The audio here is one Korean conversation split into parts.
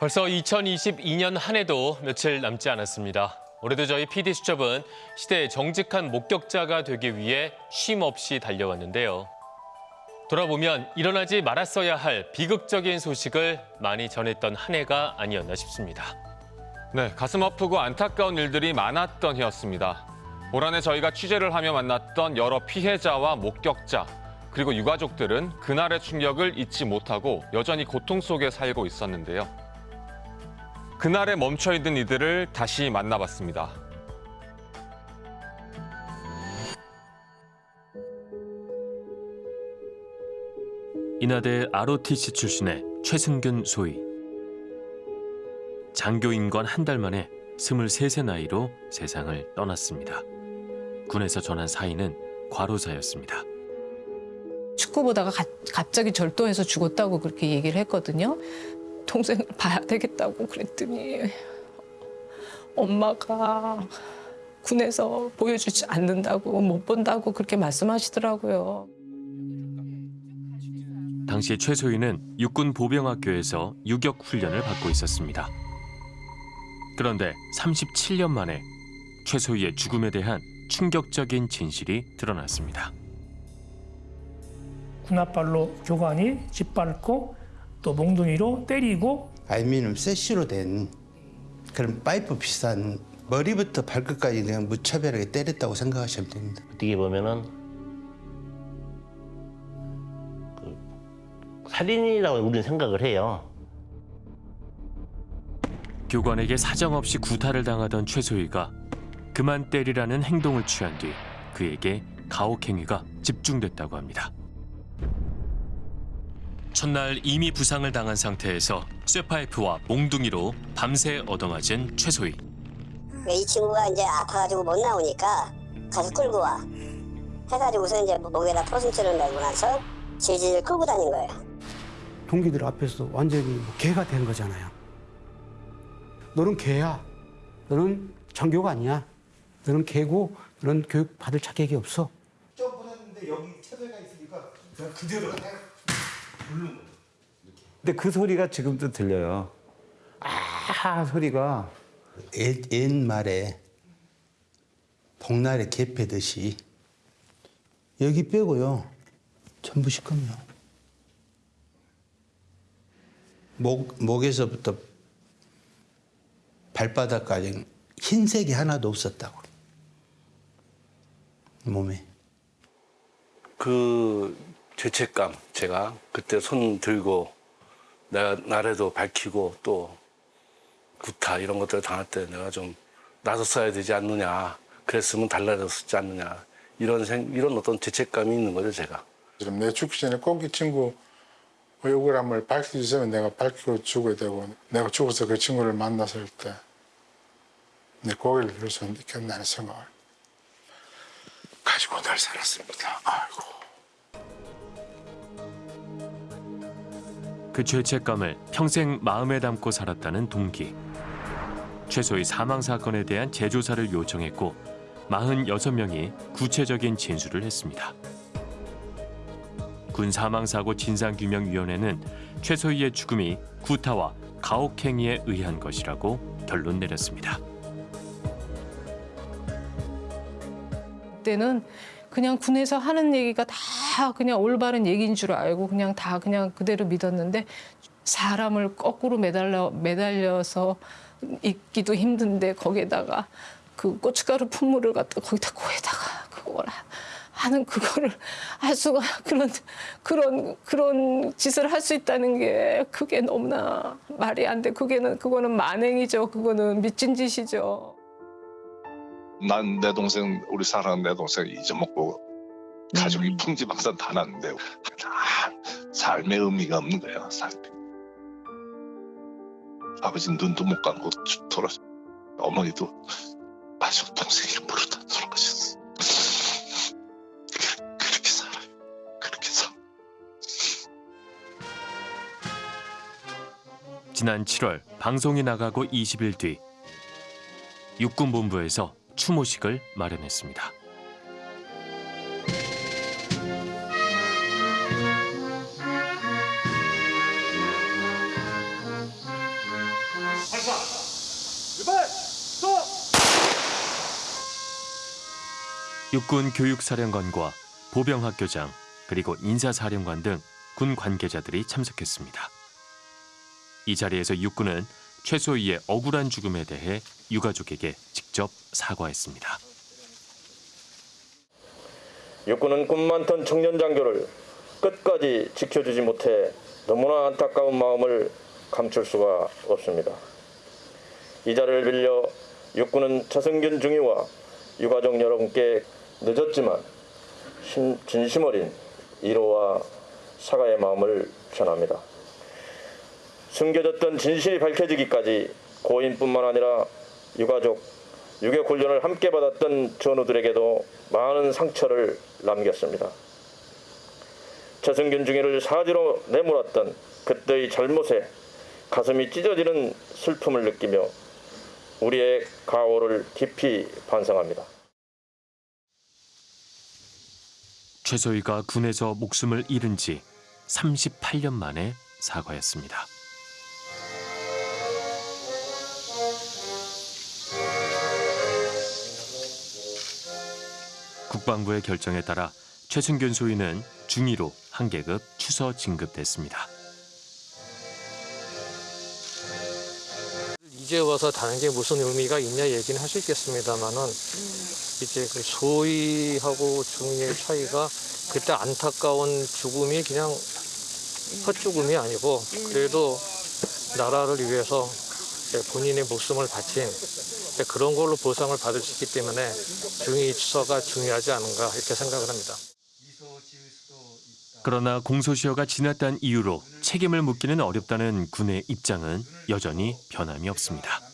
벌써 2022년 한 해도 며칠 남지 않았습니다. 올해도 저희 PD 수첩은 시대의 정직한 목격자가 되기 위해 쉼 없이 달려왔는데요. 돌아보면 일어나지 말았어야 할 비극적인 소식을 많이 전했던 한 해가 아니었나 싶습니다. 네, 가슴 아프고 안타까운 일들이 많았던 해였습니다. 올 한해 저희가 취재를 하며 만났던 여러 피해자와 목격자, 그리고 유가족들은 그날의 충격을 잊지 못하고 여전히 고통 속에 살고 있었는데요. 그날에 멈춰있는 이들을 다시 만나봤습니다. 인하대 ROTC 출신의 최승균 소위. 장교 임관 한달 만에 23세 나이로 세상을 떠났습니다. 군에서 전한 사인은 과로사였습니다. 축구 보다가 가- 갑자기 절도해서 죽었다고 그렇게 얘기를 했거든요. 동생을 봐야 되겠다고 그랬더니 엄마가 군에서 보여주지 않는다고 못 본다고 그렇게 말씀하시더라고요. 당시 최소희는 육군 보병학교에서 유격 훈련을 받고 있었습니다. 그런데 37년 만에 최소희의 죽음에 대한 충격적인 진실이 드러났습니다. 군홧발로 교관이 짓밟고 또 몽둥이로 때리고 알미늄 세시로 된 그런 파이프 비싼 머리부터 발끝까지 그냥 무차별하게 때렸다고 생각하시면 됩니다. 어떻게 보면은 그 살인이라고 우리는 생각을 해요. 교관에게 사정없이 구타를 당하던 최소희가 그만 때리라는 행동을 취한 뒤 그에게 가혹행위가 집중됐다고 합니다. 첫날 이미 부상을 당한 상태에서 쇠파이프와 몽둥이로 밤새 얻어맞은 최소희. 이 친구가 이제 아파가지고 못 나오니까 가서 끌고 와. 해가지고서 이제 목에다 포승줄을 매고 나서 질질 끌고 다닌 거예요. 동기들 앞에서 완전히 뭐 개가 된 거잖아요. 너는 개야. 너는 장교가 아니야. 너는 개고 너는 교육 받을 자격이 없어. 점프했는데 여기 차별가 있으니까 그대로 근데 그 소리가 지금도 들려요. 아 소리가. 옛, 옛말에 복날에 개 패듯이 여기 빼고요. 전부 시커매요. 목, 목에서부터 발바닥까지 흰색이 하나도 없었다고. 몸에. 그 죄책감 제가 그때 손 들고 내가 나래도 밝히고 또 구타 이런 것들을 당할 때 내가 좀 나섰어야 되지 않느냐 그랬으면 달라졌지 않느냐 이런 생 이런 어떤 죄책감이 있는 거죠 제가 지금 내 죽기 전에 꼭 이 친구 억울함을 밝혀주시면 내가 밝히고 죽어야 되고 내가 죽어서 그 친구를 만났을 때 내 고개를 들을 수 있겠다는 생각을 가지고 늘 살았습니다. 아이고. 그 죄책감을 평생 마음에 담고 살았다는 동기. 최소희 사망 사건에 대한 재조사를 요청했고 46명이 구체적인 진술을 했습니다. 군 사망사고 진상규명위원회는 최소희의 죽음이 구타와 가혹행위에 의한 것이라고 결론 내렸습니다. 그때는 그냥 군에서 하는 얘기가 다 그냥 올바른 얘기인 줄 알고 그냥 다 그냥 그대로 믿었는데 사람을 거꾸로 매달려 매달려서 있기도 힘든데 거기에다가 그 고춧가루 품물을 갖다 거기다 코에다가 그걸 하- 하는 그거를 할 수가 그런 그런 그런 짓을 할 수 있다는 게 그게 너무나 말이 안 돼. 그게는 그거는 만행이죠. 그거는 미친 짓이죠. 난 내 동생 우리 사랑하는 내 동생 잊어먹고 가족이 풍지박산 다 났는데 다 삶의 의미가 없는 거야 삶이. 아버지 눈도 못 감고 돌아서 어머니도 마지막 동생 이름 부르다 돌아가셨어. 그- 그렇게 살아요. 그렇게 살아 지난 7월 방송이 나가고 20일 뒤 육군본부에서 추모식을 마련했습니다. 육군 교육사령관과 보병학교장 그리고 인사사령관 등 군 관계자들이 참석했습니다. 이 자리에서 육군은 최소희의 억울한 죽음에 대해 유가족에게 직접 사과했습니다. 육군은 꿈 많던 청년 장교를 끝까지 지켜주지 못해 너무나 안타까운 마음을 감출 수가 없습니다. 이 자리를 빌려 육군은 차승균 중위와 유가족 여러분께 늦었지만 심- 진심 어린 위로와 사과의 마음을 전합니다. 숨겨졌던 진실이 밝혀지기까지 고인뿐만 아니라 유가족, 유격 훈련을 함께 받았던 전우들에게도 많은 상처를 남겼습니다. 최승균 중위를 사지로 내몰았던 그때의 잘못에 가슴이 찢어지는 슬픔을 느끼며 우리의 가오를 깊이 반성합니다. 최소희가 군에서 목숨을 잃은 지 38년 만에 사과했습니다. 국방부의 결정에 따라 최승균 소위는 중위로 한 계급 추서 진급됐습니다. 이제 와서 다는 게 무슨 의미가 있냐 얘기는 할 수 있겠습니다만은 이제 그 소위하고 중위의 차이가 그때 안타까운 죽음이 그냥 헛죽음이 아니고 그래도 나라를 위해서 본인의 목숨을 바친 그런 걸로 보상을 받을 수 있기 때문에 중위 추서가 중요하지 않은가 이렇게 생각을 합니다. 그러나 공소시효가 지났다는 이유로 책임을 묻기는 어렵다는 군의 입장은 여전히 변함이 없습니다.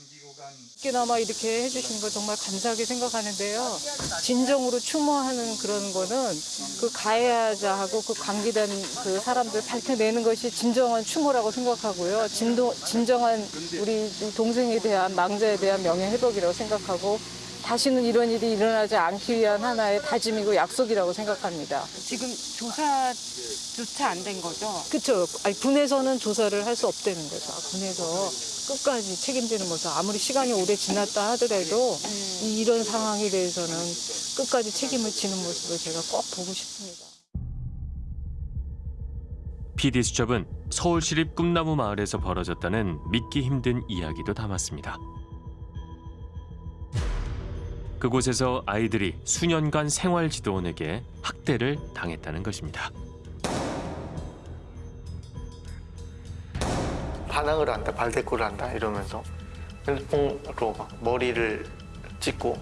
그나마 이렇게 해주신 거 정말 감사하게 생각하는데요. 진정으로 추모하는 그런 거는 그 가해자하고 그 관계된 그 사람들 밝혀내는 것이 진정한 추모라고 생각하고요. 진도, 진정한 우리 동생에 대한 망자에 대한 명예회복이라고 생각하고 다시는 이런 일이 일어나지 않기 위한 하나의 다짐이고 약속이라고 생각합니다. 지금 조사조차 안 된 거죠? 그렇죠. 아니, 군에서는 조사를 할 수 없다는 거죠. 군에서 끝까지 책임지는 모습. 아무리 시간이 오래 지났다 하더라도 이- 이런 상황에 대해서는 끝까지 책임을 지는 모습을 제가 꼭 보고 싶습니다. PD 수첩은 서울시립 꿈나무 마을에서 벌어졌다는 믿기 힘든 이야기도 담았습니다. 그곳에서 아이들이 수년간 생활지도원에게 학대를 당했다는 것입니다. 반항을 한다, 발대꾸를 한다 이러면서 핸드폰으로 막 머리를 찍고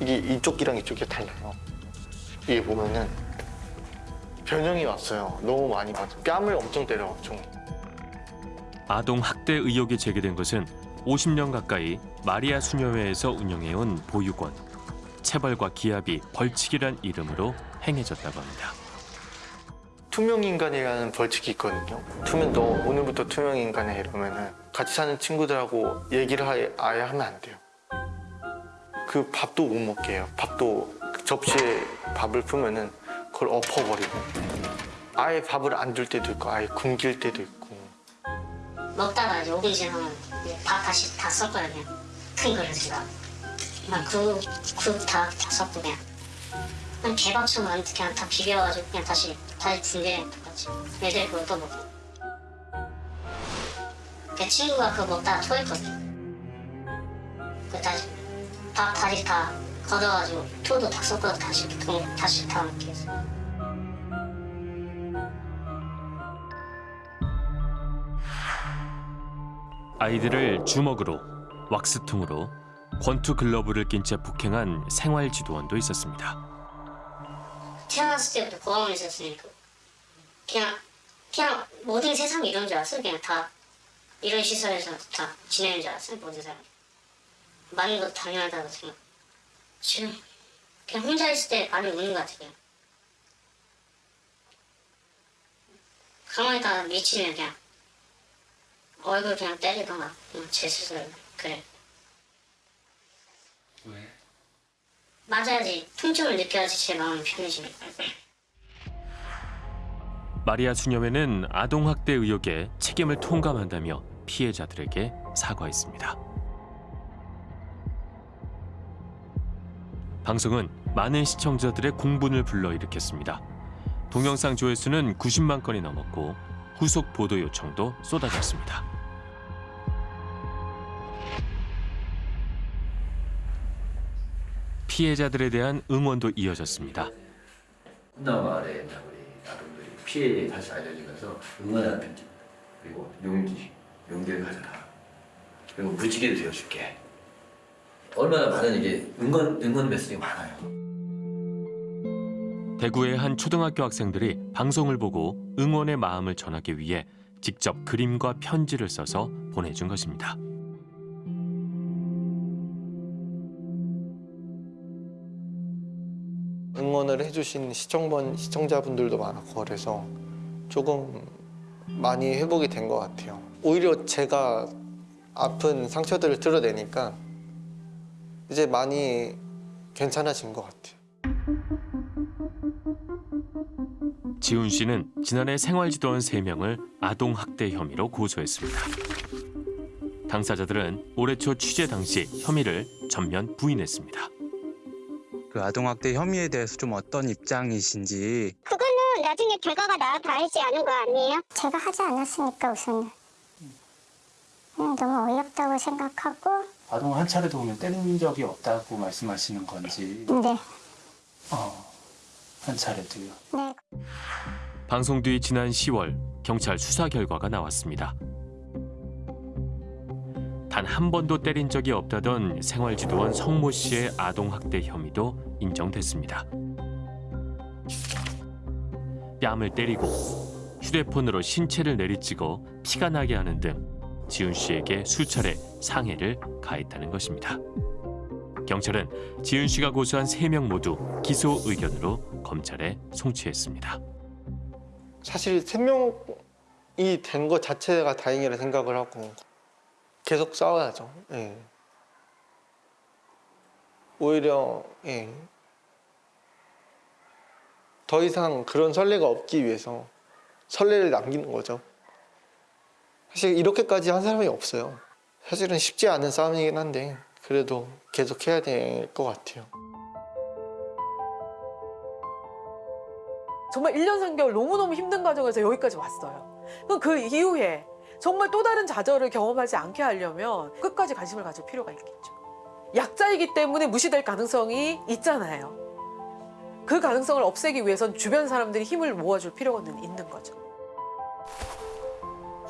이게 이쪽 이랑 이쪽이 달라요. 이게 보면은 변형이 왔어요. 너무 많이 맞아. 뺨을 엄청 때려, 좀. 아동 학대 의혹이 제기된 것은 50년 가까이 마리아 수녀회에서 운영해온 보육원. 체벌과 기합이 벌칙이란 이름으로 행해졌다고 합니다. 투명 인간이라는 벌칙이 있거든요. 투명 너 오늘부터 투명 인간이야 이러면은 같이 사는 친구들하고 얘기를 하- 아예 하면 안 돼요. 그 밥도 못 먹게 해요. 밥도 접시에 밥을 풀면은 그걸 엎어버리고 아예 밥을 안 줄 때도 있고 아예 굶길 때도 있고 먹다가 이제 5분 지나면 이제 밥 다시 다 그냥 큰 그냥 국, 국다 다 섞고 그냥 그냥 개밥처럼 그냥 다 비벼가지고 그냥 다시 준게 똑같이 애들 그거 또 먹고. 그 친구가 그거 먹다가 토했거든. 그 다시 밥 다시 다 걷어가지고 토도 다 섞어서 다시 동, 다시 다 먹게 했어 아이들을 주먹으로, 왁스통으로, 권투 글러브를 낀 채 폭행한 생활지도원도 있었습니다. 태어났을 때부터 고아원에 있었으니까. 그냥 그냥 모든 세상이 이런 줄 알았어. 그냥 다 이런 시설에서 다 지내는 줄 알았어 모든 사람이. 많은 것도 당연하다고 생각. 지금 그냥 혼자 있을 때 많이 우는 것 같아 그냥. 가만히 있다가 미치면 그냥 얼굴 그냥 때리거나 제 스스로 그래 맞아야지 통증을 느껴야지 제 마음이 편해지니까 마리아 수녀회는 아동 학대 의혹에 책임을 통감한다며 피해자들에게 사과했습니다. 방송은 많은 시청자들의 공분을 불러일으켰습니다. 동영상 조회수는 90만 건이 넘었고 후속 보도 요청도 쏟아졌습니다. 피해자들에 대한 응원도 이어졌습니다. 훈남 마을에 있는 우리 아동들이 피해 사실 알려지면서 응원하는 편지 그리고 용기 용기를 가져라 그리고 무지개를 되어줄게 얼마나 많은 이게 응원 응원 메시지가 많아요. 대구의 한 초등학교 학생들이 방송을 보고 응원의 마음을 전하기 위해 직접 그림과 편지를 써서 보내준 것입니다. 응원을 해주신 시청번 시청자분들도 많았고 그래서 조금 많이 회복이 된 것 같아요. 오히려 제가 아픈 상처들을 드러내니까 이제 많이 괜찮아진 것 같아요. 지훈 씨는 지난해 생활지도원 3명을 아동학대 혐의로 고소했습니다. 당사자들은 올해 초 취재 당시 혐의를 전면 부인했습니다. 그 아동학대 혐의에 대해서 좀 어떤 입장이신지 그거는 나중에 결과가 나와 봐야지 아는 거 아니에요? 제가 하지 않았으니까 우선은 그냥 너무 어이없다고 생각하고 아동 한 차례도 보면 때린 적이 없다고 말씀하시는 건지 네, 어, 한 차례도요. 네. 방송 뒤 지난 10월 경찰 수사 결과가 나왔습니다. 단 한 번도 때린 적이 없다던 생활지도원 성모 씨의 아동학대 혐의도 인정됐습니다. 뺨을 때리고 휴대폰으로 신체를 내리찍어 피가 나게 하는 등 지훈 씨에게 수차례 상해를 가했다는 것입니다. 경찰은 지훈 씨가 고소한 세 명 모두 기소 의견으로 검찰에 송치했습니다. 사실 세 명이 된 것 자체가 다행이라 생각을 하고 계속 싸워야죠. 예. 오히려 예. 더 이상 그런 선례가 없기 위해서 선례를 남기는 거죠. 사실 이렇게까지 한 사람이 없어요. 사실은 쉽지 않은 싸움이긴 한데 그래도 계속 해야 될 것 같아요. 정말 1년 3개월 너무너무 힘든 과정에서 여기까지 왔어요. 그럼 그 이후에 정말 또 다른 좌절을 경험하지 않게 하려면 끝까지 관심을 가질 필요가 있겠죠. 약자이기 때문에 무시될 가능성이 있잖아요. 그 가능성을 없애기 위해선 주변 사람들이 힘을 모아줄 필요는 있는 거죠.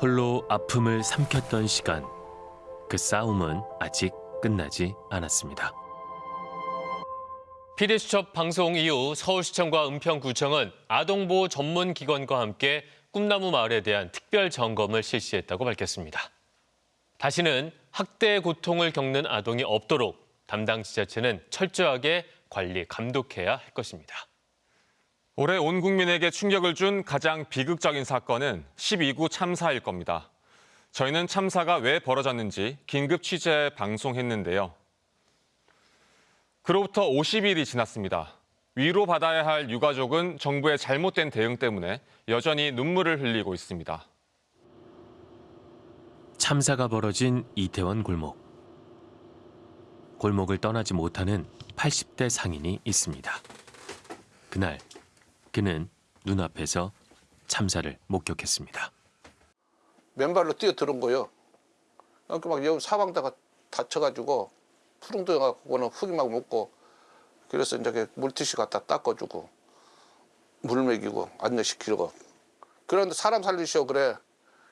홀로 아픔을 삼켰던 시간. 그 싸움은 아직 끝나지 않았습니다. PD수첩 방송 이후 서울시청과 은평구청은 아동보호 전문기관과 함께 꿈나무 마을에 대한 특별 점검을 실시했다고 밝혔습니다. 다시는 학대의 고통을 겪는 아동이 없도록 담당 지자체는 철저하게 관리, 감독해야 할 것입니다. 올해 온 국민에게 충격을 준 가장 비극적인 사건은 12구 참사일 겁니다. 저희는 참사가 왜 벌어졌는지 긴급 취재 방송했는데요. 그로부터 50일이 지났습니다. 위로받아야 할 유가족은 정부의 잘못된 대응 때문에 여전히 눈물을 흘리고 있습니다. 참사가 벌어진 이태원 골목. 골목을 떠나지 못하는 80대 상인이 있습니다. 그날 그는 눈앞에서 참사를 목격했습니다. 맨발로 뛰어들은 거요. 그러니까 막 여기 사방다가 다쳐가지고 푸릉도여갖고는 흙이 막 묻고 그래서 이제 물티슈 갖다 닦아주고 물 먹이고 안내시키고 그런데 사람 살리시오 그래.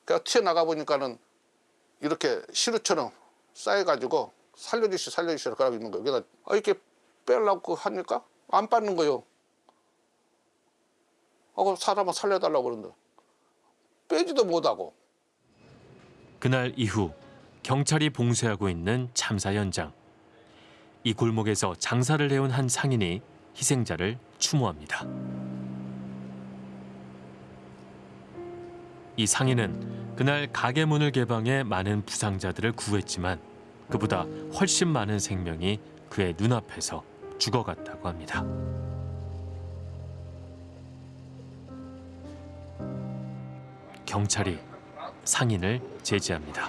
그냥 튀어나가 보니까는 이렇게 시루처럼 쌓여가지고 살려주시 살려주시라 그러고 있는 거예요. 그래서 아, 이렇게 빼려고 하니까 안 빠는 거예요. 하고 사람을 살려달라고 그러는데 빼지도 못하고 그날 이후 경찰이 봉쇄하고 있는 참사 현장. 이 골목에서 장사를 해온 한 상인이 희생자를 추모합니다. 이 상인은 그날 가게 문을 개방해 많은 부상자들을 구했지만 그보다 훨씬 많은 생명이 그의 눈앞에서 죽어갔다고 합니다. 경찰이 상인을 제지합니다.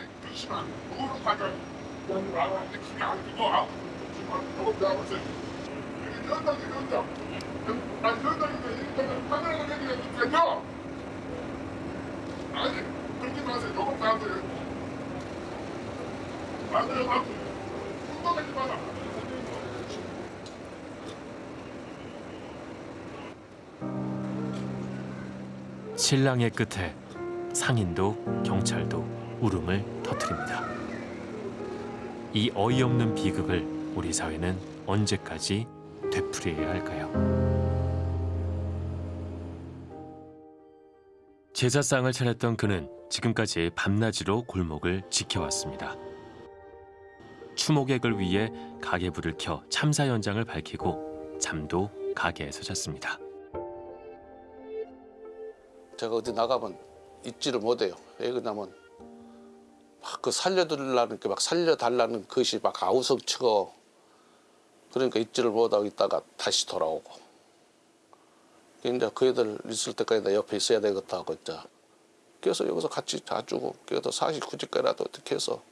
신랑의 끝에 상인도 경찰도 울음을 터뜨립니다. 이 어이없는 비극을 우리 사회는 언제까지 되풀이해야 할까요? 제사상을 차렸던 그는 지금까지 밤낮으로 골목을 지켜왔습니다. 추모객을 위해 가게불을 켜 참사 현장을 밝히고 잠도 가게에서 잤습니다. 제가 어디 나가면 잊지를 못해요. 왜 그러냐면 막 그 살려달라는 게 막 살려달라는 것이 막 아우성치고 그러니까 잊지를 못하고 있다가 다시 돌아오고 이제 그 애들 있을 때까지 나 옆에 있어야 되겠다 하고 이제 그래서 여기서 같이 자주고 그래도 49집까지라도 어떻게 해서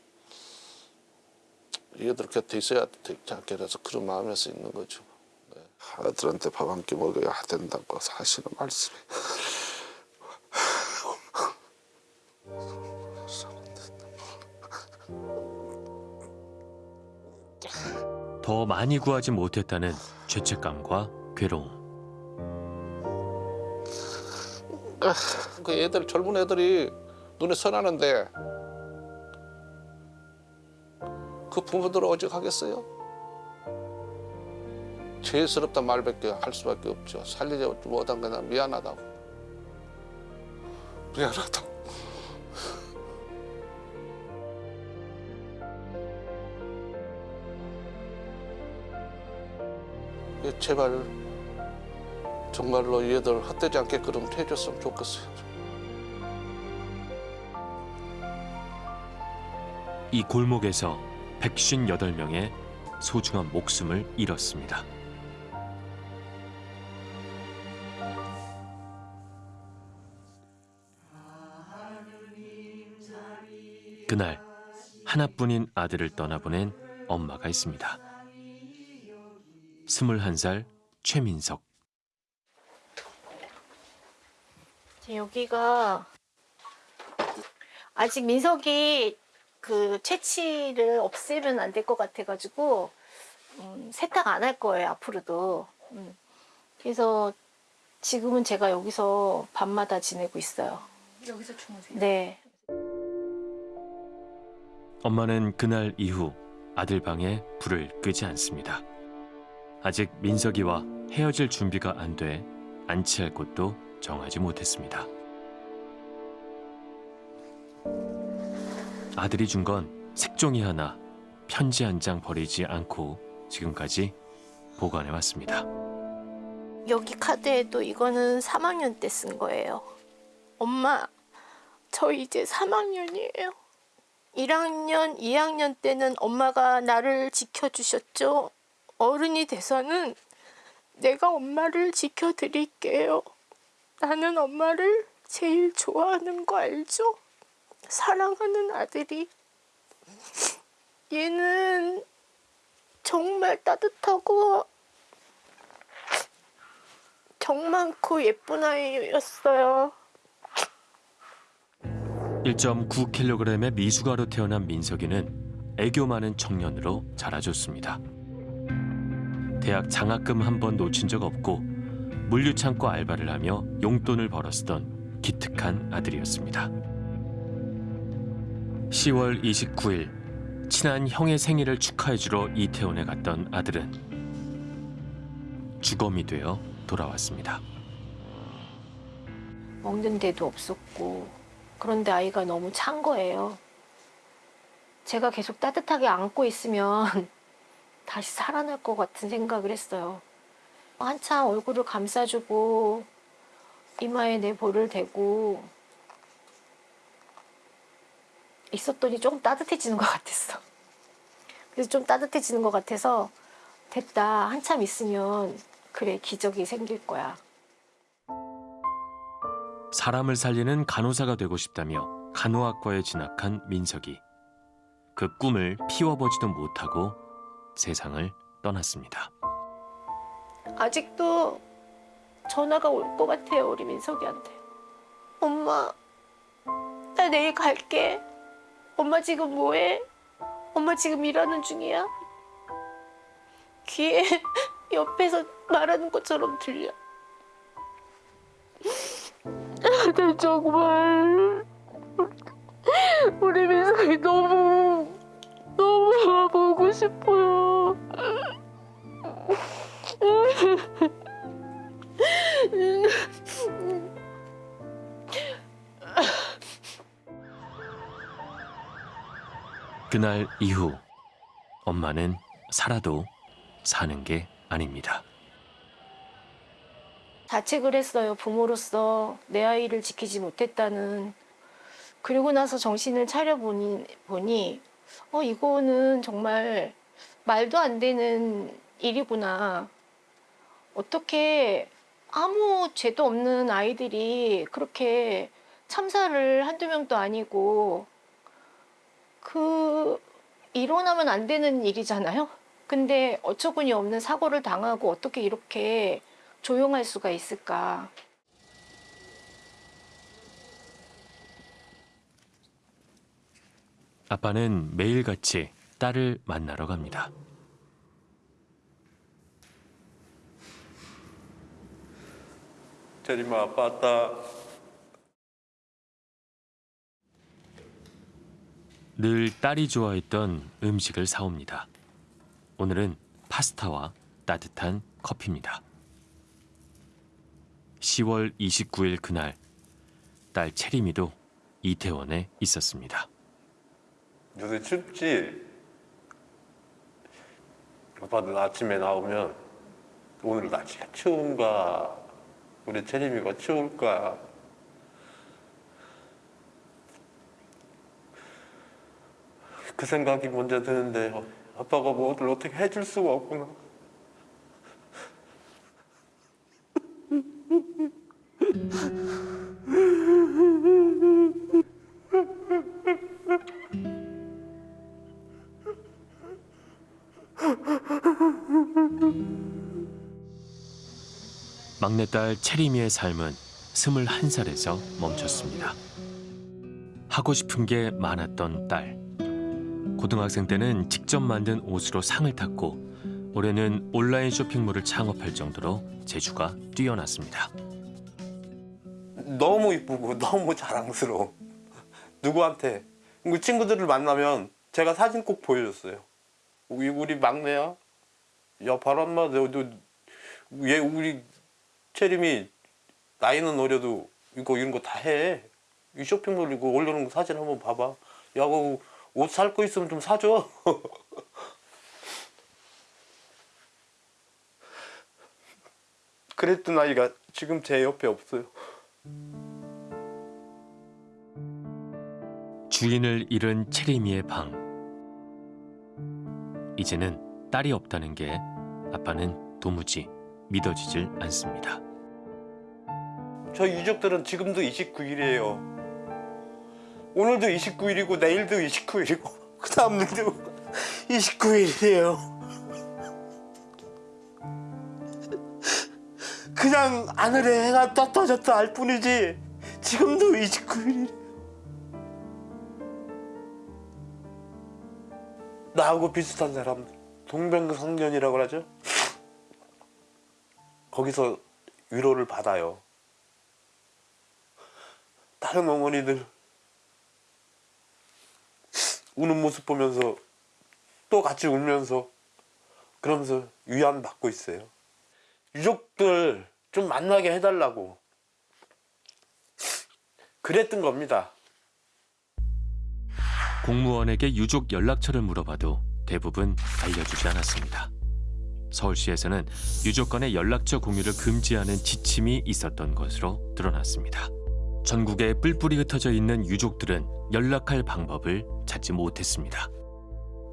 얘들 곁에 있어야 않게 그래서 그런 마음에서 있는 거죠. 네. 아들한테 밥 한 끼 먹여야 된다고 사실은 말씀이 더 많이 구하지 못했다는 죄책감과 괴로움. 그 애들 젊은 애들이 눈에 선하는데 그 부모들 어찌 하겠어요? 죄스럽다 말밖에 할 수밖에 없죠. 살리지 못한 거나 미안하다고. 미안하다고. 제발 정말로 얘들 헛되지 않게끔 해줬으면 좋겠어요. 이 골목에서 158명의 소중한 목숨을 잃었습니다. 그날 하나뿐인 아들을 떠나보낸 엄마가 있습니다. 21살 최민석. 여기가 아직 민석이 그 채취를 없애면 안 될 것 같아가지고 음, 세탁 안 할 거예요 앞으로도. 음. 그래서 지금은 제가 여기서 밤마다 지내고 있어요. 여기서 주무세요? 네. 엄마는 그날 이후 아들 방에 불을 끄지 않습니다. 아직 민석이와 헤어질 준비가 안 돼 안치할 곳도 정하지 못했습니다. 아들이 준 건 색종이 하나, 편지 한 장 버리지 않고 지금까지 보관해 왔습니다. 여기 카드에도 이거는 3학년 때 쓴 거예요. 엄마, 저 이제 3학년이에요. 1학년, 2학년 때는 엄마가 나를 지켜주셨죠. 어른이 돼서는 내가 엄마를 지켜드릴게요. 나는 엄마를 제일 좋아하는 거 알죠? 사랑하는 아들이. 얘는 정말 따뜻하고 정 많고 예쁜 아이였어요. 1.9kg의 미숙아로 태어난 민석이는 애교 많은 청년으로 자라줬습니다. 대학 장학금 한 번 놓친 적 없고 물류창고 알바를 하며 용돈을 벌었던 기특한 아들이었습니다. 10월 29일 친한 형의 생일을 축하해주러 이태원에 갔던 아들은 주검이 되어 돌아왔습니다. 먹는 데도 없었고 그런데 아이가 너무 찬 거예요. 제가 계속 따뜻하게 안고 있으면 다시 살아날 것 같은 생각을 했어요. 한참 얼굴을 감싸주고 이마에 내 볼을 대고 있었더니 조금 따뜻해지는 것 같았어. 그래서 좀 따뜻해지는 것 같아서 됐다. 한참 있으면 그래 기적이 생길 거야. 사람을 살리는 간호사가 되고 싶다며 간호학과에 진학한 민석이 그 꿈을 피워보지도 못하고 세상을 떠났습니다. 아직도 전화가 올 것 같아요, 우리 민석이한테. 엄마, 나 내일 갈게. 엄마 지금 뭐해? 엄마 지금 일하는 중이야? 귀에 옆에서 말하는 것처럼 들려. 나 정말 우리 민석이 너무 싶어요. 그날 이후 엄마는 살아도 사는 게 아닙니다. 자책을 했어요. 부모로서 내 아이를 지키지 못했다는. 그리고 나서 정신을 차려보니 보니 어 이거는 정말 말도 안 되는 일이구나. 어떻게 아무 죄도 없는 아이들이 그렇게 참사를 한두 명도 아니고 그 일어나면 안 되는 일이잖아요. 근데 어처구니 없는 사고를 당하고 어떻게 이렇게 조용할 수가 있을까? 아빠는 매일같이 딸을 만나러 갑니다. 제리마 아빠 왔다. 늘 딸이 좋아했던 음식을 사옵니다. 오늘은 파스타와 따뜻한 커피입니다. 10월 29일 그날 딸 채림이도 이태원에 있었습니다. 요새 춥지? 아빠는 아침에 나오면 오늘 날씨가 추운가? 우리 채림이가 추울까? 그 생각이 먼저 드는데 어, 아빠가 뭐를 어떻게 해줄 수가 없구나 막내딸 채림이의 삶은 21살에서 멈췄습니다. 하고 싶은 게 많았던 딸. 고등학생 때는 직접 만든 옷으로 상을 탔고 올해는 온라인 쇼핑몰을 창업할 정도로 재주가 뛰어났습니다. 너무 이쁘고 너무 자랑스러워 누구한테 그 친구들을 만나면 제가 사진 꼭 보여줬어요 우리, 우리 막내야 야 바람마 너, 너, 얘 우리 채림이 나이는 어려도 이거 이런 거 다 해. 이 쇼핑몰 이거 올려놓은 거 사진 한번 봐봐. 야, 그옷살 거 있으면 좀 사줘. 그랬던 아이가 지금 제 옆에 없어요. 주인을 잃은 채림이의 방. 이제는 딸이 없다는 게 아빠는 도무지 믿어지질 않습니다. 저 유족들은 지금도 29일이에요. 오늘도 29일이고 내일도 29일이고 그 다음날도 29일이에요. 그냥 하늘에 해가 떴다 졌다 할 뿐이지 지금도 29일이에 나하고 비슷한 사람 동병상련이라고 하죠. 거기서 위로를 받아요. 다른 어머니들 우는 모습 보면서 또 같이 울면서 그러면서 위안 받고 있어요. 유족들 좀 만나게 해달라고 그랬던 겁니다. 공무원에게 유족 연락처를 물어봐도 대부분 알려주지 않았습니다. 서울시에서는 유족 간의 연락처 공유를 금지하는 지침이 있었던 것으로 드러났습니다. 전국에 뿔뿔이 흩어져 있는 유족들은 연락할 방법을 찾지 못했습니다.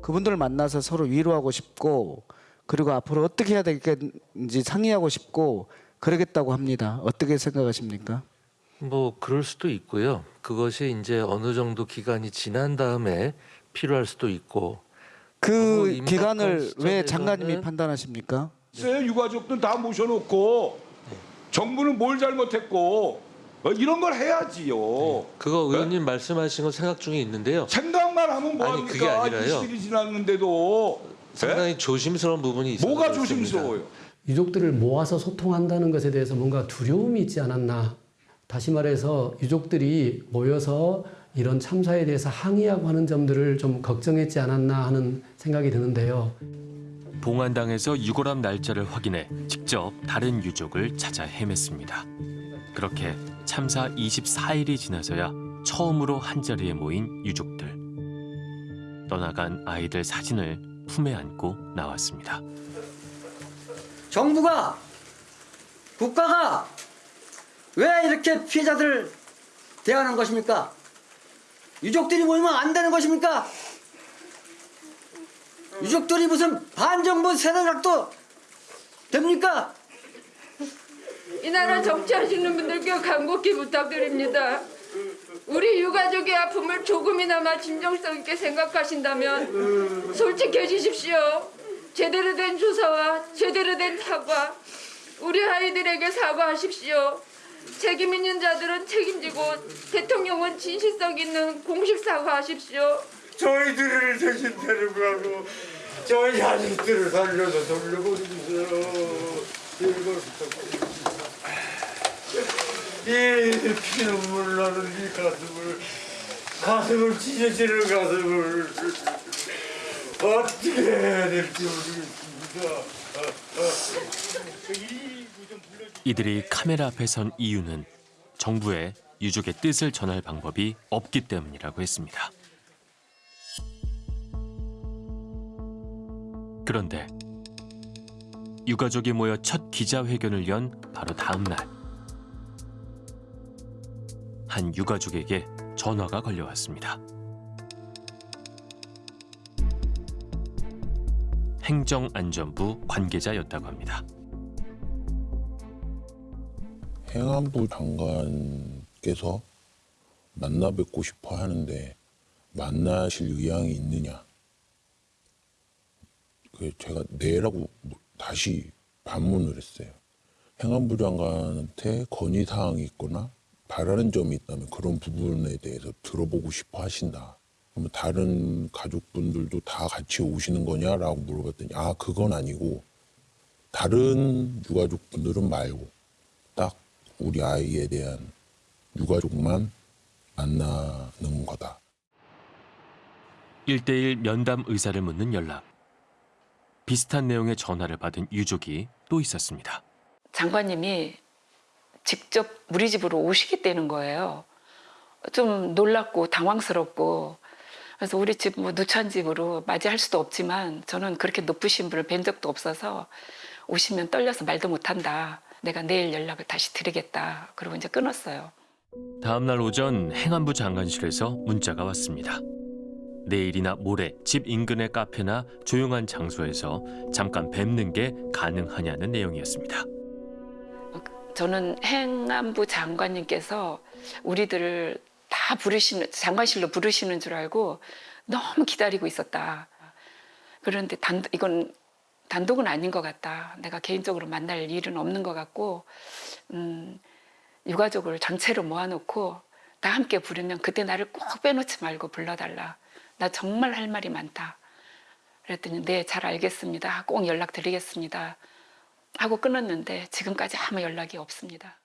그분들을 만나서 서로 위로하고 싶고 그리고 앞으로 어떻게 해야 되겠는지 상의하고 싶고 그러겠다고 합니다. 어떻게 생각하십니까? 뭐 그럴 수도 있고요. 그것이 이제 어느 정도 기간이 지난 다음에 필요할 수도 있고 그 임박한 기간을 왜 장관님이 판단하십니까? 있어요. 유가족들 다 모셔놓고 정부는 뭘 잘못했고 어, 이런 걸 해야지요. 그거 의원님 말씀하신 건 생각 중에 있는데요. 생각만 하면 뭐합니까? 그게 아니라요. 20일이 지났는데도 상당히 조심스러운 부분이 있어요. 뭐가 조심스러워요? 유족들을 모아서 소통한다는 것에 대해서 뭔가 두려움이 있지 않았나. 다시 말해서 유족들이 모여서 이런 참사에 대해서 항의하고 하는 점들을 좀 걱정했지 않았나 하는 생각이 드는데요. 봉안당에서 유골함 날짜를 확인해 직접 다른 유족을 찾아 헤맸습니다. 그렇게 참사 24일이 지나서야 처음으로 한자리에 모인 유족들. 떠나간 아이들 사진을 품에 안고 나왔습니다. 정부가 국가가 왜 이렇게 피해자들을 대하는 것입니까? 유족들이 모이면 안 되는 것입니까? 유족들이 무슨 반정부 세대작도 됩니까? 이 나라 정치하시는 분들께 간곡히 부탁드립니다. 우리 유가족의 아픔을 조금이나마 진정성 있게 생각하신다면 솔직해지십시오. 제대로 된 조사와 제대로 된 사과, 우리 아이들에게 사과하십시오. 책임 있는 자들은 책임지고 대통령은 진실성 있는 공식 사과하십시오. 저희들을 대신 데리고 가고 저희 자식들을 살려서 돌려보내주세요. 이 피눈물 나는 이 가슴을 가슴을 찢어지는 가슴을 어떻게 해야 될지 모르겠습니다. 이들이 카메라 앞에 선 이유는 정부에 유족의 뜻을 전할 방법이 없기 때문이라고 했습니다. 그런데 유가족이 모여 첫 기자회견을 연 바로 다음 날. 한 유가족에게 전화가 걸려왔습니다. 행정안전부 관계자였다고 합니다. 행안부 장관께서 만나 뵙고 싶어 하는데 만나실 의향이 있느냐? 그 제가 네라고 다시 반문을 했어요. 행안부 장관한테 건의 사항이 있거나 바라는 점이 있다면 그런 부분에 대해서 들어보고 싶어 하신다. 그러면 다른 가족분들도 다 같이 오시는 거냐라고 물어봤더니 아 그건 아니고 다른 유가족분들은 말고 딱 우리 아이에 대한 유가족만 만나는 거다. 일대일 면담 의사를 묻는 연락. 비슷한 내용의 전화를 받은 유족이 또 있었습니다. 장관님이 직접 우리 집으로 오시겠다는 거예요. 좀 놀랍고 당황스럽고 그래서 우리 집 뭐 누추한 집으로 맞이할 수도 없지만 저는 그렇게 높으신 분을 뵌 적도 없어서 오시면 떨려서 말도 못한다. 내가 내일 연락을 다시 드리겠다. 그리고 이제 끊었어요. 다음 날 오전 행안부 장관실에서 문자가 왔습니다. 내일이나 모레 집 인근의 카페나 조용한 장소에서 잠깐 뵙는 게 가능하냐는 내용이었습니다. 저는 행안부 장관님께서 우리들을 다 부르시는 장관실로 부르시는 줄 알고 너무 기다리고 있었다. 그런데 단 이건 단독은 아닌 것 같다. 내가 개인적으로 만날 일은 없는 것 같고 음, 유가족을 전체로 모아놓고 다 함께 부르면 그때 나를 꼭 빼놓지 말고 불러달라. 나 정말 할 말이 많다. 그랬더니 네 잘 알겠습니다. 꼭 연락드리겠습니다. 하고 끊었는데 지금까지 아무 연락이 없습니다.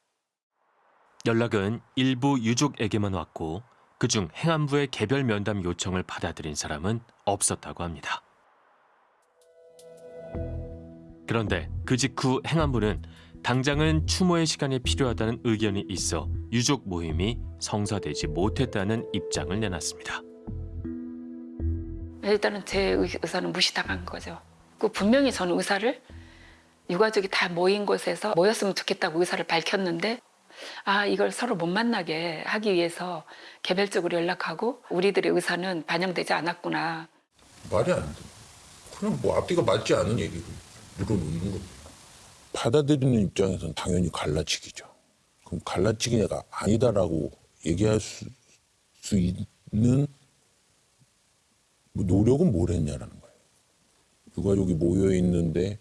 연락은 일부 유족에게만 왔고 그중 행안부의 개별 면담 요청을 받아들인 사람은 없었다고 합니다. 그런데 그 직후 행안부는 당장은 추모의 시간이 필요하다는 의견이 있어 유족 모임이 성사되지 못했다는 입장을 내놨습니다. 일단은 제 의- 의사는 무시당한 거죠. 그 분명히 저는 의사를 유가족이 다 모인 곳에서 모였으면 좋겠다고 의사를 밝혔는데 아 이걸 서로 못 만나게 하기 위해서 개별적으로 연락하고 우리들의 의사는 반영되지 않았구나. 말이 안 돼. 그냥 뭐 앞뒤가 맞지 않은 얘기를 물어놓는 거. 받아들이는 입장에서는 당연히 갈라치기죠. 그럼 갈라치기가 아니다라고 얘기할 수, 수 있는 뭐 노력은 뭘 했냐라는 거예요. 유가족이 모여 있는데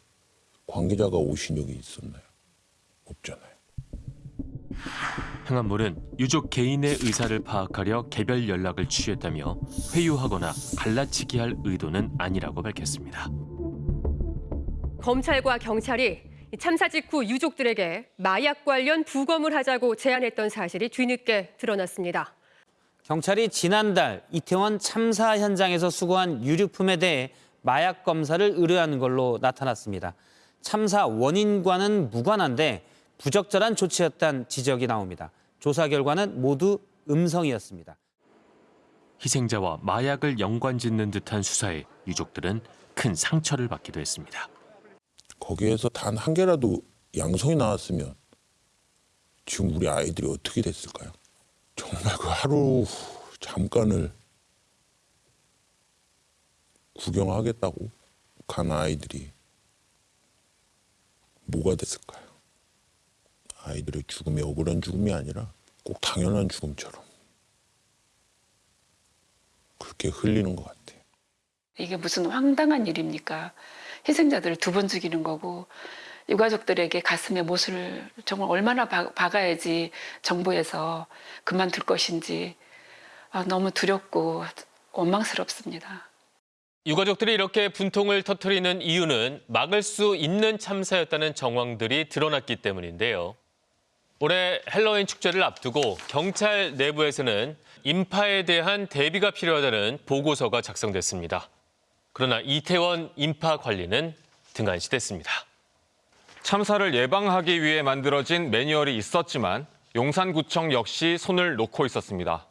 관계자가 오신 적이 있었나요? 없잖아요. 행안부는 유족 개인의 의사를 파악하려 개별 연락을 취했다며 회유하거나 갈라치기 할 의도는 아니라고 밝혔습니다. 검찰과 경찰이 참사 직후 유족들에게 마약 관련 부검을 하자고 제안했던 사실이 뒤늦게 드러났습니다. 경찰이 지난달 이태원 참사 현장에서 수거한 유류품에 대해 마약 검사를 의뢰한 걸로 나타났습니다. 참사 원인과는 무관한데 부적절한 조치였다는 지적이 나옵니다. 조사 결과는 모두 음성이었습니다. 희생자와 마약을 연관짓는 듯한 수사에 유족들은 큰 상처를 받기도 했습니다. 거기에서 단 한 개라도 양성이 나왔으면 지금 우리 아이들이 어떻게 됐을까요? 정말 그 하루 잠깐을 구경하겠다고 간 아이들이 뭐가 됐을까요? 아이들의 죽음이 억울한 죽음이 아니라 꼭 당연한 죽음처럼 그렇게 흘리는 것 같아요. 이게 무슨 황당한 일입니까? 희생자들을 두 번 죽이는 거고 유가족들에게 가슴에 못을 정말 얼마나 박, 박아야지 정부에서 그만둘 것인지 아, 너무 두렵고 원망스럽습니다. 유가족들이 이렇게 분통을 터뜨리는 이유는 막을 수 있는 참사였다는 정황들이 드러났기 때문인데요. 올해 헬로윈 축제를 앞두고 경찰 내부에서는 인파에 대한 대비가 필요하다는 보고서가 작성됐습니다. 그러나 이태원 인파 관리는 등한시됐습니다. 참사를 예방하기 위해 만들어진 매뉴얼이 있었지만 용산구청 역시 손을 놓고 있었습니다.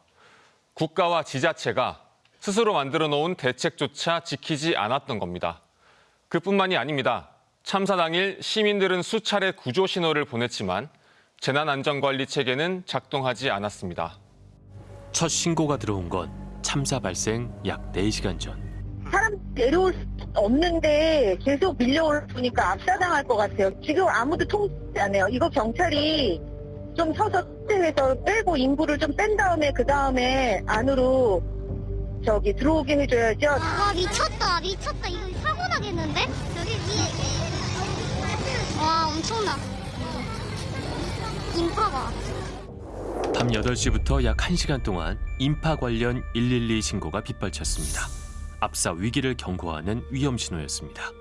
국가와 지자체가 스스로 만들어 놓은 대책조차 지키지 않았던 겁니다. 그뿐만이 아닙니다. 참사 당일 시민들은 수차례 구조 신호를 보냈지만 재난안전관리 체계는 작동하지 않았습니다. 첫 신고가 들어온 건 참사 발생 약 4시간 전. 내려올 수 없는데 계속 밀려오니까 압사당할 것 같아요. 지금 아무도 통제 안 해요. 이거 경찰이 좀 서서 해서 빼고 인구를 좀 뺀 다음에 그 다음에 안으로 저기 들어오게 해줘야죠. 와 미쳤다 미쳤다 이거 사고 나겠는데? 위에 와 엄청나 인파가 밤 8시부터 약 1시간 동안 인파 관련 112 신고가 빗발쳤습니다. 압사 위기를 경고하는 위험 신호였습니다.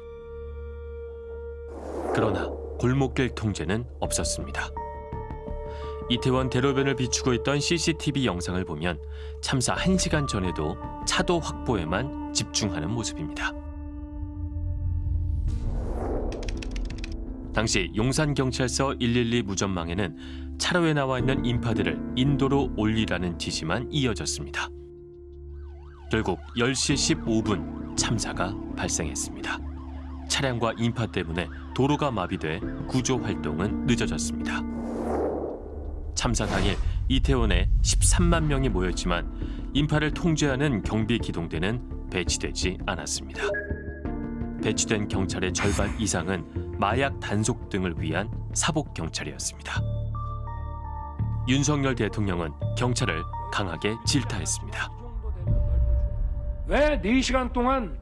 그러나 골목길 통제는 없었습니다. 이태원 대로변을 비추고 있던 CCTV 영상을 보면 참사 1시간 전에도 차도 확보에만 집중하는 모습입니다. 당시 용산경찰서 112 무전망에는 차로에 나와 있는 인파들을 인도로 올리라는 지시만 이어졌습니다. 결국 10시 15분 참사가 발생했습니다. 차량과 인파 때문에 도로가 마비돼 구조 활동은 늦어졌습니다. 참사 당일 이태원에 13만 명이 모였지만 인파를 통제하는 경비 기동대는 배치되지 않았습니다. 배치된 경찰의 절반 이상은 마약 단속 등을 위한 사복 경찰이었습니다. 윤석열 대통령은 경찰을 강하게 질타했습니다. 왜 4시간 동안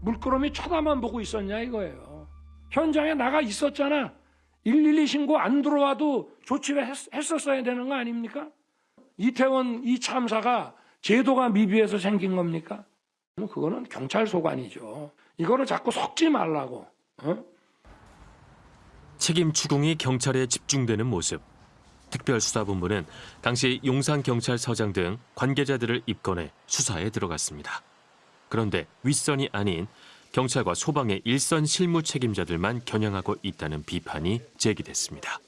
물끄러미 쳐다만 보고 있었냐 이거예요. 현장에 나가 있었잖아. 112 신고 안 들어와도 조치를 했, 했었어야 되는 거 아닙니까? 이태원 이 참사가 제도가 미비해서 생긴 겁니까? 뭐 그거는 경찰 소관이죠. 이거를 자꾸 섞지 말라고. 어? 책임 추궁이 경찰에 집중되는 모습. 특별수사본부는 당시 용산경찰서장 등 관계자들을 입건해 수사에 들어갔습니다. 그런데 윗선이 아닌 경찰과 소방의 일선 실무 책임자들만 겨냥하고 있다는 비판이 제기됐습니다.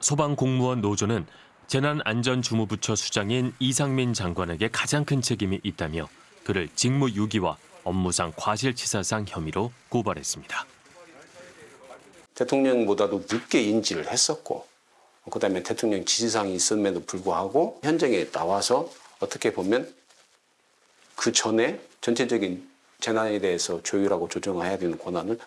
소방 공무원 노조는 재난안전주무부처 수장인 이상민 장관에게 가장 큰 책임이 있다며 그를 직무유기와 업무상 과실치사상 혐의로 고발했습니다. 대통령보다도 늦게 인지를 했었고 그 다음에 대통령 지시사항이 있음에도 불구하고 현장에 나와서 어떻게 보면 그 전에 전체적인 재난에 대해서 조율하고 조정해야 되는 권한을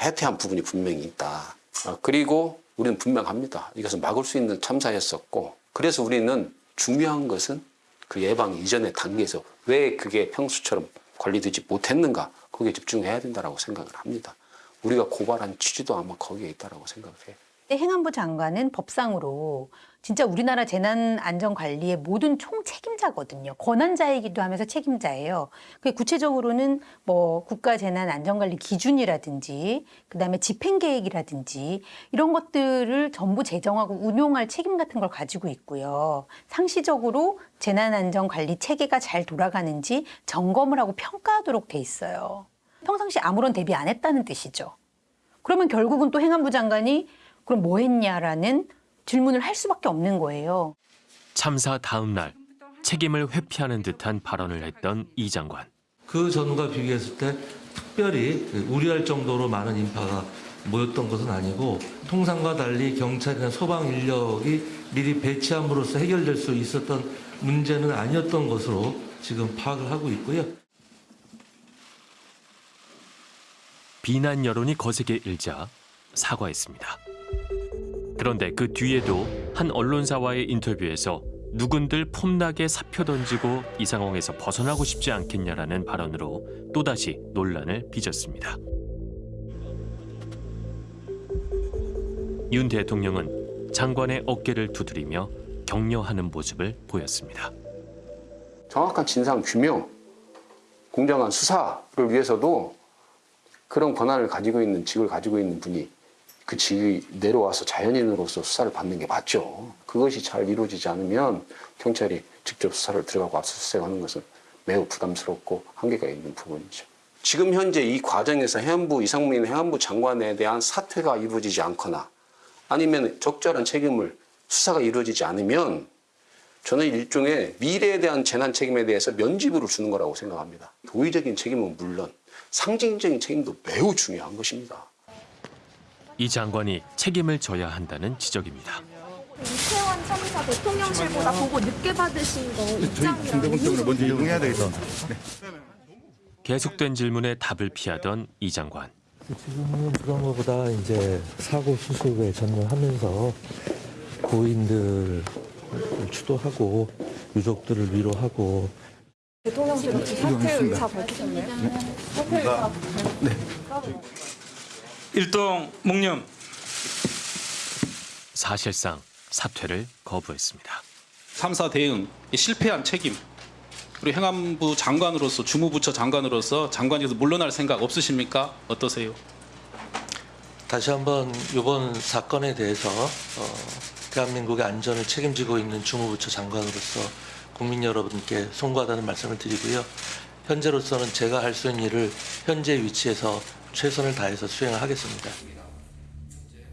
해태한 부분이 분명히 있다. 아, 그리고 우리는 분명합니다. 이것은 막을 수 있는 참사였었고 그래서 우리는 중요한 것은 그 예방 이전의 단계에서 왜 그게 평소처럼 관리되지 못했는가 거기에 집중해야 된다고 생각을 합니다. 우리가 고발한 취지도 아마 거기에 있다라고 생각해요. 행안부 장관은 법상으로 진짜 우리나라 재난안전관리의 모든 총 책임자거든요. 권한자이기도 하면서 책임자예요. 그 구체적으로는 뭐 국가재난안전관리 기준이라든지 그다음에 집행계획이라든지 이런 것들을 전부 제정하고 운용할 책임 같은 걸 가지고 있고요. 상시적으로 재난안전관리 체계가 잘 돌아가는지 점검을 하고 평가하도록 돼 있어요. 평상시 아무런 대비 안 했다는 뜻이죠. 그러면 결국은 또 행안부 장관이 그럼 뭐 했냐라는 질문을 할 수밖에 없는 거예요. 참사 다음 날 책임을 회피하는 듯한 발언을 했던 이 장관. 그 전과 비교했을 때 특별히 우려할 정도로 많은 인파가 모였던 것은 아니고 통상과 달리 경찰이나 소방 인력이 미리 배치함으로써 해결될 수 있었던 문제는 아니었던 것으로 지금 파악을 하고 있고요. 비난 여론이 거세게 일자 사과했습니다. 그런데 그 뒤에도 한 언론사와의 인터뷰에서 누군들 폼나게 사표 던지고 이 상황에서 벗어나고 싶지 않겠냐라는 발언으로 또다시 논란을 빚었습니다. 윤 대통령은 장관의 어깨를 두드리며 격려하는 모습을 보였습니다. 정확한 진상 규명, 공정한 수사를 위해서도 그런 권한을 가지고 있는 직을 가지고 있는 분이 그 직이 내려와서 자연인으로서 수사를 받는 게 맞죠. 그것이 잘 이루어지지 않으면 경찰이 직접 수사를 들어가고 압수수색하는 것은 매우 부담스럽고 한계가 있는 부분이죠. 지금 현재 이 과정에서 해안부 이상민 해안부 장관에 대한 사퇴가 이루어지지 않거나 아니면 적절한 책임을 수사가 이루어지지 않으면 저는 일종의 미래에 대한 재난 책임에 대해서 면죄부를 주는 거라고 생각합니다. 도의적인 책임은 물론 상징적인 책임도 매우 중요한 것입니다. 이 장관이 책임을 져야 한다는 지적입니다. 이태원 참사 대통령실보다 보고 늦게 받으신 거 입장이랑 먼저 이동해야 되겠다. 계속된 질문에 답을 피하던 이 장관. 지금은 그런 것보다 이제 사고 수습에 전념하면서 고인들을 추도하고 유족들을 위로하고. 대통령실 혹시 사퇴 의사 밝히셨나요? 사퇴 의사 일동 목념 사실상 사퇴를 거부했습니다. 참사 대응 실패한 책임 그리고 행안부 장관으로서 주무부처 장관으로서 장관에서 물러날 생각 없으십니까? 어떠세요? 다시 한번 이번 사건에 대해서 어, 대한민국의 안전을 책임지고 있는 주무부처 장관으로서 국민 여러분께 송구하다는 말씀을 드리고요. 현재로서는 제가 할 수 있는 일을 현재 위치에서 최선을 다해서 수행을 하겠습니다.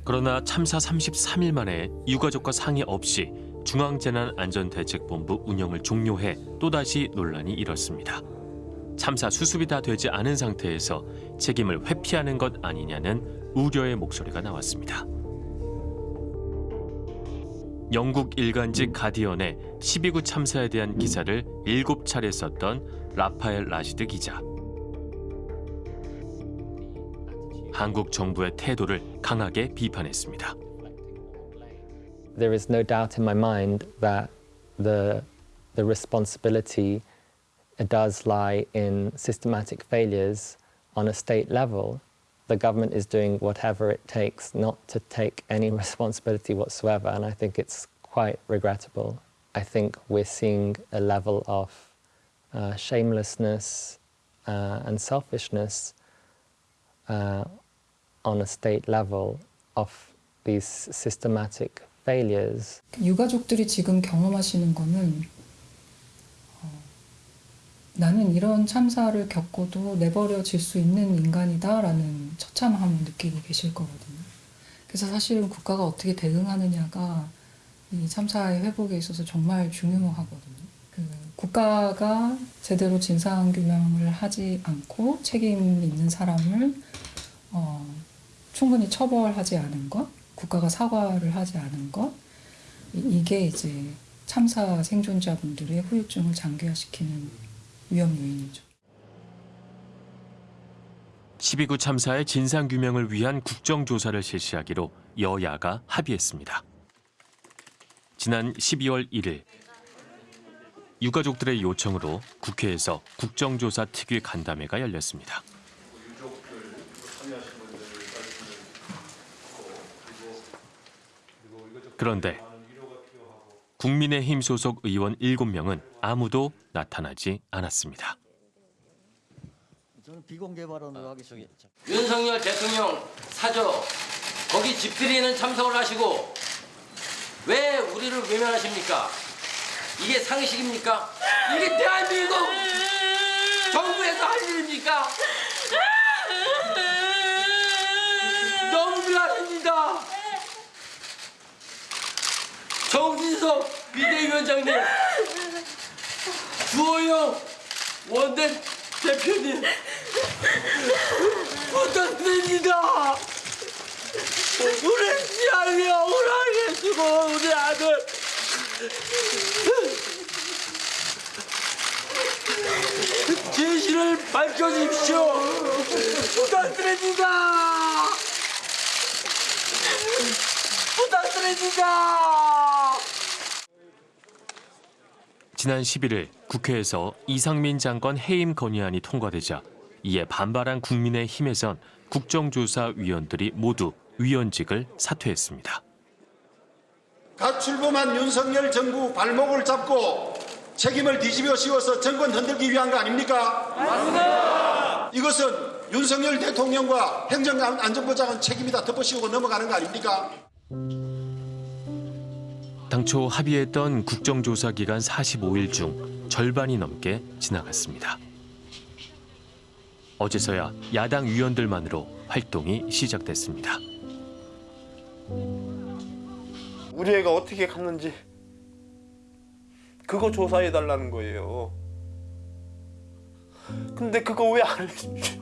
그러나 참사 33일 만에 유가족과 상의 없이 중앙재난안전대책본부 운영을 종료해 또다시 논란이 일었습니다. 참사 수습이 다 되지 않은 상태에서 책임을 회피하는 것 아니냐는 우려의 목소리가 나왔습니다. 영국 일간지 가디언의 12구 참사에 대한 기사를 7차례 썼던 라파엘 라시드 기자. 한국 정부의 태도를 강하게 비판했습니다. There is no doubt in my mind that the the responsibility does lie in systematic failures on a state level. The government is doing whatever it takes not to take any responsibility whatsoever, and I think it's quite regrettable. I think we're seeing a level of uh, shamelessness uh, and selfishness uh, on a state level of these systematic failures. 유가족들이 지금 경험하시는 거는 어, 나는 이런 참사를 겪고도 내버려질 수 있는 인간이다라는 처참함을 느끼고 계실 거거든요. 그래서 사실은 국가가 어떻게 대응하느냐가 이 참사의 회복에 있어서 정말 중요하거든요. 그 국가가 제대로 진상 규명을 하지 않고 책임 있는 사람을 어, 충분히 처벌하지 않은 것, 국가가 사과를 하지 않은 것, 이- 이게 이제 참사 생존자분들의 후유증을 장기화시키는 위험 요인이죠. 12구 참사의 진상 규명을 위한 국정조사를 실시하기로 여야가 합의했습니다. 지난 12월 1일 유가족들의 요청으로 국회에서 국정조사 특위 간담회가 열렸습니다. 그런데 국민의힘 소속 의원 7명은 아무도 나타나지 않았습니다. 저는 비공개 발언으로 하겠습니다. 윤석열 대통령 사저 거기 집들이는 참석을 하시고 왜 우리를 외면하십니까? 이게 상식입니까? 이게 대한민국 정부에서 할 일입니까? 너무 미안합니다. 정진석 비대위원장님, 주호영 원내 대표님 부탁드립니다. 우리 시안이 억울하게 주고 우리 아들 진실을 밝혀주십시오. 부탁드립니다. 부탁드립니다. 지난 11일 국회에서 이상민 장관 해임 건의안이 통과되자 이에 반발한 국민의힘에선 국정조사위원들이 모두 위원직을 사퇴했습니다. 갓 출범한 윤석열 정부 발목을 잡고 책임을 뒤집어 씌워서 정권 흔들기 위한 거 아닙니까? 맞습니다. 이것은 윤석열 대통령과 행정안전부 장관 책임이다 덮어씌우고 넘어가는 거 아닙니까? 당초 합의했던 국정조사 기간 45일 중 절반이 넘게 지나갔습니다. 어제서야 야당 위원들만으로 활동이 시작됐습니다. 우리 애가 어떻게 갔는지 그거 조사해 달라는 거예요. 근데 그거 왜 안 해주죠?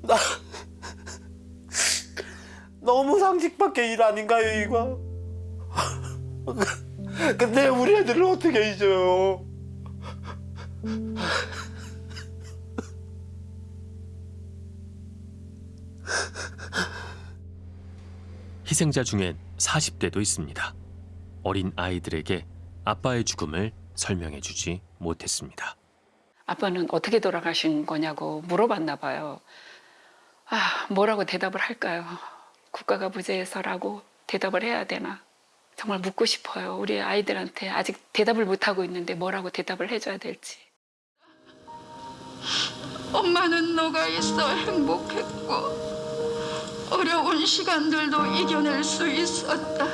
나 너무 상식밖에 일 아닌가요 이거? 근데 우리 애들을 어떻게 잊어요? 희생자 중엔 40대도 있습니다. 어린 아이들에게 아빠의 죽음을 설명해 주지 못했습니다. 아빠는 어떻게 돌아가신 거냐고 물어봤나 봐요. 아, 뭐라고 대답을 할까요? 국가가 무죄해서라고 대답을 해야 되나? 정말 묻고 싶어요. 우리 아이들한테 아직 대답을 못하고 있는데 뭐라고 대답을 해줘야 될지. 엄마는 너가 있어 행복했고 어려운 시간들도 이겨낼 수 있었다.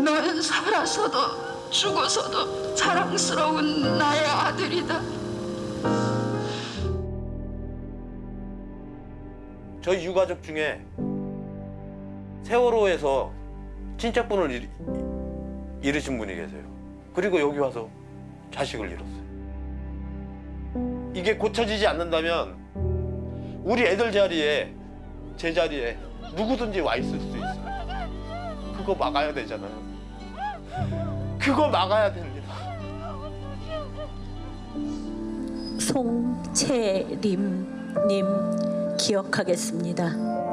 넌 살아서도 죽어서도 자랑스러운 나의 아들이다. 저희 유가족 중에 세월호에서 친척분을 잃, 잃으신 분이 계세요. 그리고 여기 와서 자식을 잃었어요. 이게 고쳐지지 않는다면 우리 애들 자리에 제 자리에 누구든지 와 있을 수 있어요. 그거 막아야 되잖아요. 그거 막아야 됩니다. 송채림님 기억하겠습니다.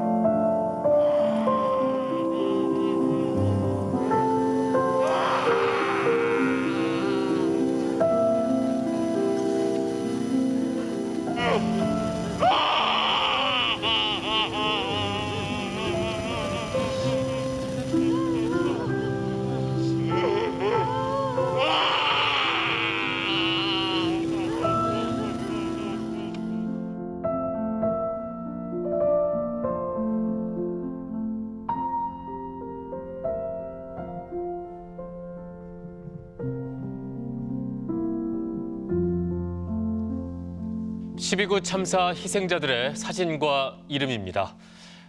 (12구) 참사 희생자들의 사진과 이름입니다.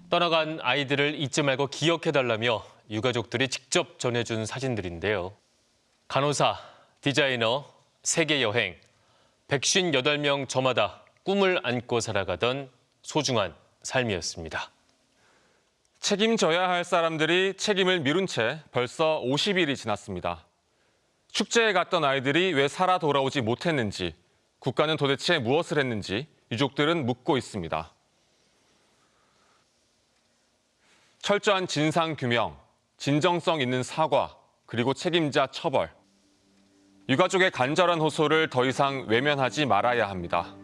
떠나간 아이들을 잊지 말고 기억해달라며 유가족들이 직접 전해준 사진들인데요. 간호사, 디자이너, 세계 여행, 158명 저마다 꿈을 안고 살아가던 소중한 삶이었습니다. 책임져야 할 사람들이 책임을 미룬 채 벌써 50일이 지났습니다. 축제에 갔던 아이들이 왜 살아 돌아오지 못했는지, 국가는 도대체 무엇을 했는지 유족들은 묻고 있습니다. 철저한 진상 규명, 진정성 있는 사과, 그리고 책임자 처벌. 유가족의 간절한 호소를 더 이상 외면하지 말아야 합니다.